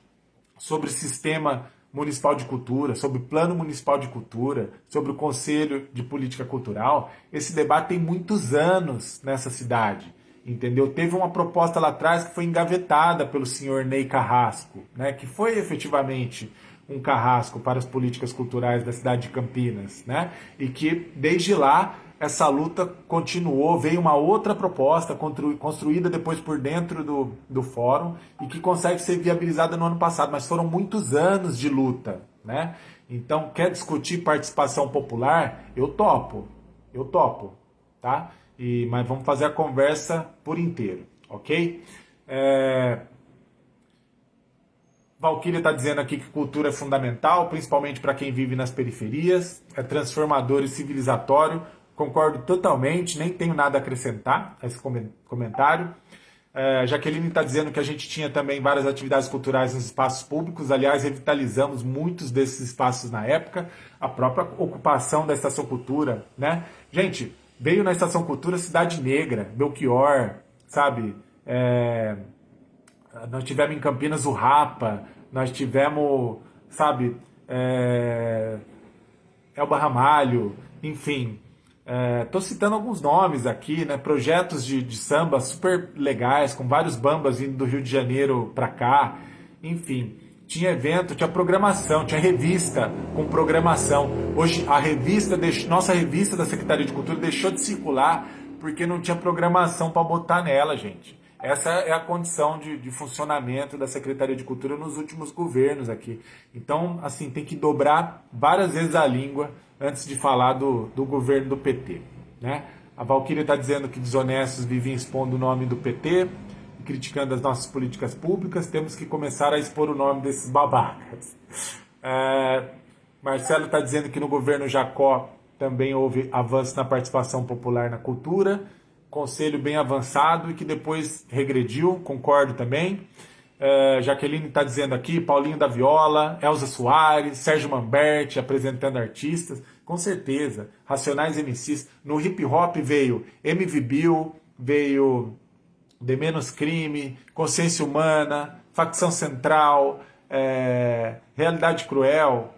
sobre sistema municipal de cultura, sobre plano municipal de cultura, sobre o conselho de política cultural, esse debate tem muitos anos nessa cidade, entendeu? Teve uma proposta lá atrás que foi engavetada pelo senhor Ney Carrasco, né, que foi efetivamente um carrasco para as políticas culturais da cidade de Campinas, né, e que desde lá essa luta continuou, veio uma outra proposta construída depois por dentro do, do fórum e que consegue ser viabilizada no ano passado, mas foram muitos anos de luta, né? Então, quer discutir participação popular? Eu topo, eu topo, tá? E, mas vamos fazer a conversa por inteiro, ok? É... Valkyria está dizendo aqui que cultura é fundamental, principalmente para quem vive nas periferias, é transformador e civilizatório concordo totalmente, nem tenho nada a acrescentar a esse comentário. É, Jaqueline está dizendo que a gente tinha também várias atividades culturais nos espaços públicos, aliás, revitalizamos muitos desses espaços na época, a própria ocupação da Estação Cultura, né? Gente, veio na Estação Cultura Cidade Negra, Belchior, sabe? É, nós tivemos em Campinas o Rapa, nós tivemos, sabe, é, Elba Ramalho, enfim, Estou é, citando alguns nomes aqui, né? Projetos de, de samba super legais, com vários bambas vindo do Rio de Janeiro para cá. Enfim, tinha evento, tinha programação, tinha revista com programação. Hoje a revista, nossa revista da Secretaria de Cultura deixou de circular porque não tinha programação para botar nela, gente. Essa é a condição de, de, funcionamento da Secretaria de Cultura nos últimos governos aqui. Então, assim, tem que dobrar várias vezes a língua antes de falar do, do governo do PT. Né? A Valquíria está dizendo que desonestos vivem expondo o nome do PT criticando as nossas políticas públicas. Temos que começar a expor o nome desses babacas. É, Marcelo está dizendo que no governo Jacó também houve avanço na participação popular na cultura conselho bem avançado e que depois regrediu, concordo também. Uh, Jaqueline está dizendo aqui, Paulinho da Viola, Elza Soares, Sérgio Mamberti apresentando artistas, com certeza, Racionais MCs. No hip hop veio MV Bill, veio De Menos Crime, Consciência Humana, Facção Central, é, Realidade Cruel,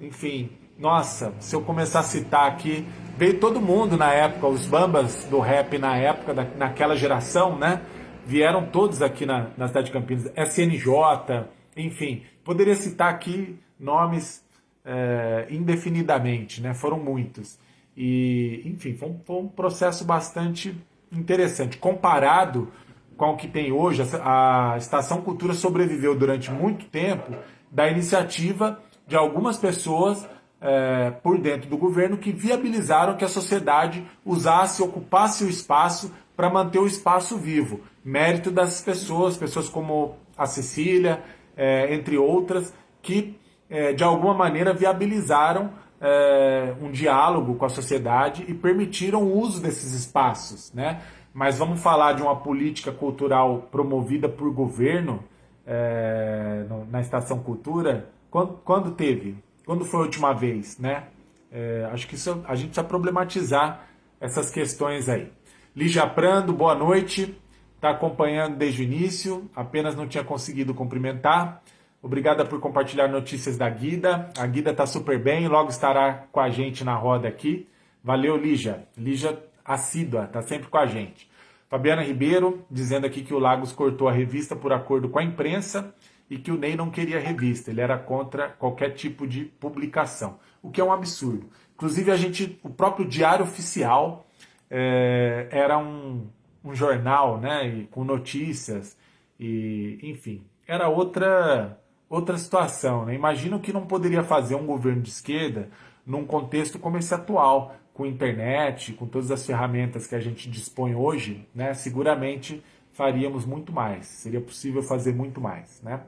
enfim, nossa, se eu começar a citar aqui, veio todo mundo na época, os bambas do rap na época, da, naquela geração, né? Vieram todos aqui na, na cidade de Campinas, SNJ, enfim, poderia citar aqui nomes é, indefinidamente, né? Foram muitos. E, enfim, foi um, foi um, processo bastante interessante. Comparado com o que tem hoje, a, a Estação Cultura sobreviveu durante muito tempo da iniciativa de algumas pessoas é, por dentro do governo que viabilizaram que a sociedade usasse, ocupasse o espaço para manter o espaço vivo. Mérito das pessoas, pessoas como a Cecília, é, entre outras, que é, de alguma maneira viabilizaram é, um diálogo com a sociedade e permitiram o uso desses espaços. Né? Mas vamos falar de uma política cultural promovida por governo é, na Estação Cultura, quando, quando teve? Quando foi a última vez, né? É, acho que isso, a gente precisa problematizar essas questões aí. Lígia Prando, boa noite. Está acompanhando desde o início, apenas não tinha conseguido cumprimentar. Obrigada por compartilhar notícias da Guida. A Guida está super bem, logo estará com a gente na roda aqui. Valeu, Lígia. Lígia assídua, está sempre com a gente. Fabiana Ribeiro, dizendo aqui que o Lagos cortou a revista por acordo com a imprensa e que o Ney não queria revista, ele era contra qualquer tipo de publicação, o que é um absurdo. Inclusive a gente, o próprio Diário Oficial é, era um, um jornal, né, com notícias e, enfim, era outra outra situação. Né? Imagina o que não poderia fazer um governo de esquerda num contexto como esse atual, com internet, com todas as ferramentas que a gente dispõe hoje, né? Seguramente faríamos muito mais. Seria possível fazer muito mais, né?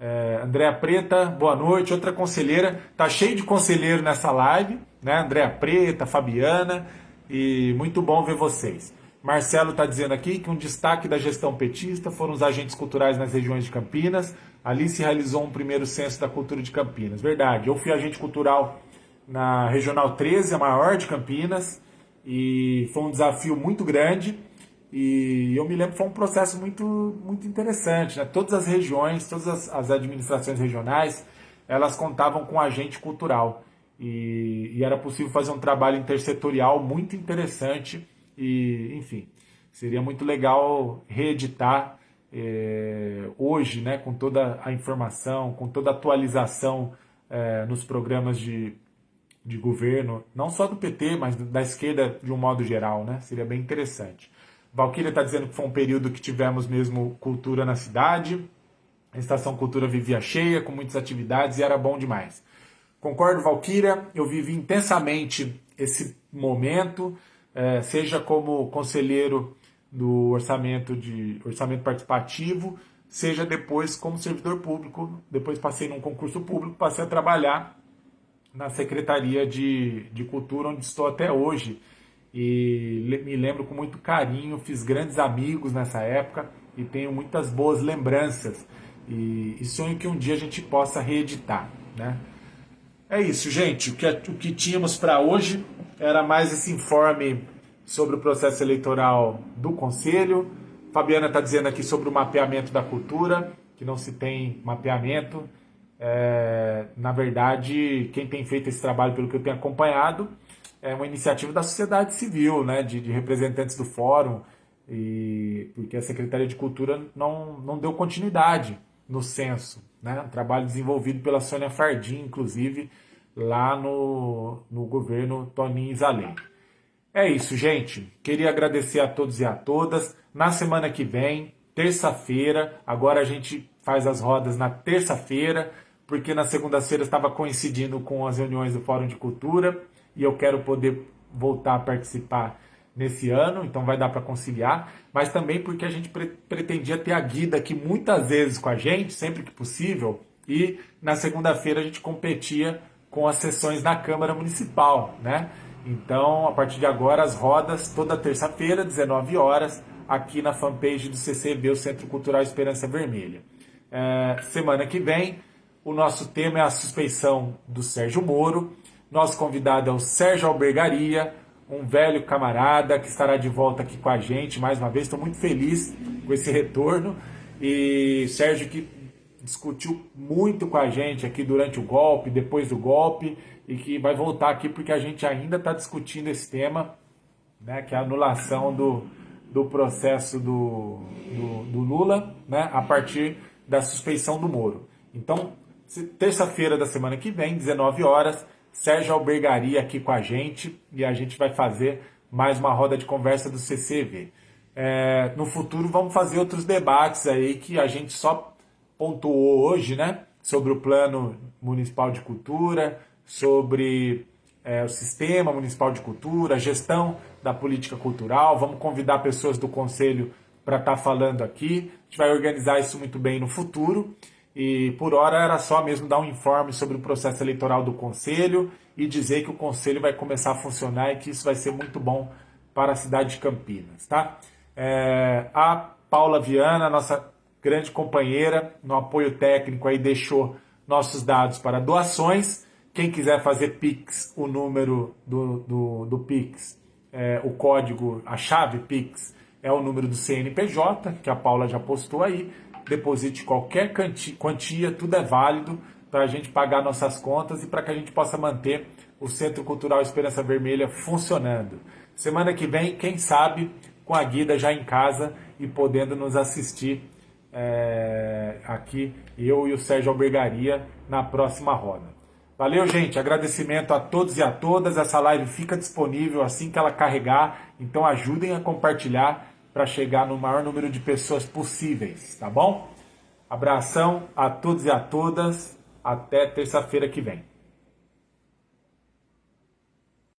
É, Andréa Preta, boa noite. Outra conselheira, tá cheio de conselheiro nessa live, né? Andréa Preta, Fabiana, e muito bom ver vocês. Marcelo está dizendo aqui que um destaque da gestão petista foram os agentes culturais nas regiões de Campinas. Ali se realizou um primeiro censo da cultura de Campinas. Verdade, eu fui agente cultural na Regional 13, a maior de Campinas, e foi um desafio muito grande. E eu me lembro que foi um processo muito, muito interessante. Né? Todas as regiões, todas as, as administrações regionais, elas contavam com agente cultural. E, e, era possível fazer um trabalho intersetorial muito interessante. E, enfim, seria muito legal reeditar é, hoje, né, com toda a informação, com toda a atualização é, nos programas de, de governo, não só do PT, mas da esquerda de um modo geral. Né? Seria bem interessante. Valquíria está dizendo que foi um período que tivemos mesmo cultura na cidade. A Estação Cultura vivia cheia, com muitas atividades e era bom demais. Concordo, Valquíria, eu vivi intensamente esse momento, é, seja como conselheiro do orçamento de orçamento participativo, seja depois como servidor público. Depois passei num concurso público, passei a trabalhar na Secretaria de, de Cultura, onde estou até hoje. e me lembro com muito carinho, fiz grandes amigos nessa época e tenho muitas boas lembranças e, e sonho que um dia a gente possa reeditar, né? É isso, gente. O que, o que tínhamos para hoje era mais esse informe sobre o processo eleitoral do Conselho. Fabiana está dizendo aqui sobre o mapeamento da cultura, que não se tem mapeamento. É, na verdade, quem tem feito esse trabalho, pelo que eu tenho acompanhado, é uma iniciativa da sociedade civil, né, de, de representantes do fórum, e, porque a Secretaria de Cultura não, não deu continuidade no censo. Né, um trabalho desenvolvido pela Sônia Fardim, inclusive, lá no, no governo Toninho Isalém. É isso, gente. Queria agradecer a todos e a todas. Na semana que vem, terça-feira, agora a gente faz as rodas na terça-feira, porque na segunda-feira estava coincidindo com as reuniões do Fórum de Cultura e eu quero poder voltar a participar nesse ano, então vai dar para conciliar, mas também porque a gente pre pretendia ter a Guida aqui muitas vezes com a gente, sempre que possível, e na segunda-feira a gente competia com as sessões na Câmara Municipal, né? Então, a partir de agora, as rodas, toda terça-feira, 19 horas, aqui na fanpage do CCB, o Centro Cultural Esperança Vermelha. É, semana que vem, o nosso tema é a suspeição do Sérgio Moro. Nosso convidado é o Sérgio Albergaria, um velho camarada que estará de volta aqui com a gente mais uma vez. Estou muito feliz com esse retorno. E Sérgio que discutiu muito com a gente aqui durante o golpe, depois do golpe, e que vai voltar aqui porque a gente ainda está discutindo esse tema, né, que é a anulação do, do processo do, do, do Lula, né, a partir da suspeição do Moro. Então, terça-feira da semana que vem, 19 horas, Sérgio Albergaria aqui com a gente e a gente vai fazer mais uma roda de conversa do CCV. É, no futuro vamos fazer outros debates aí que a gente só pontuou hoje, né? Sobre o plano municipal de cultura, sobre é, o sistema municipal de cultura, a gestão da política cultural. Vamos convidar pessoas do conselho para estar tá falando aqui. A gente vai organizar isso muito bem no futuro. E por hora era só mesmo dar um informe sobre o processo eleitoral do Conselho e dizer que o Conselho vai começar a funcionar e que isso vai ser muito bom para a cidade de Campinas. Tá? É, a Paula Viana, nossa grande companheira no apoio técnico, aí deixou nossos dados para doações. Quem quiser fazer Pix, o número do, do, do Pix, é, o código, a chave Pix é o número do CNPJ, que a Paula já postou aí deposite qualquer quantia, tudo é válido para a gente pagar nossas contas e para que a gente possa manter o Centro Cultural Esperança Vermelha funcionando. Semana que vem, quem sabe, com a Guida já em casa e podendo nos assistir é, aqui, eu e o Sérgio Albergaria, na próxima roda. Valeu, gente. Agradecimento a todos e a todas. Essa live fica disponível assim que ela carregar, então ajudem a compartilhar para chegar no maior número de pessoas possíveis, tá bom? Abração a todos e a todas. Até terça-feira que vem.